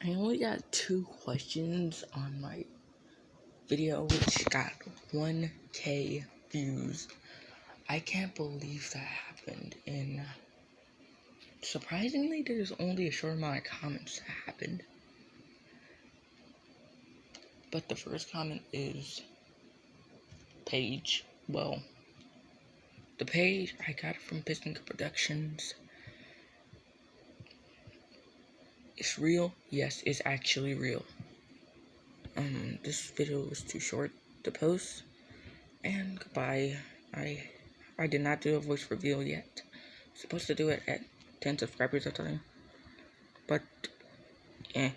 I only got two questions on my video, which got 1k views. I can't believe that happened, and surprisingly, there's only a short amount of comments that happened. But the first comment is page. Well, the page I got it from Piston Productions. It's real? Yes, it's actually real. Um, this video was too short to post. And goodbye. I I did not do a voice reveal yet. I'm supposed to do it at 10 subscribers a time. But, eh.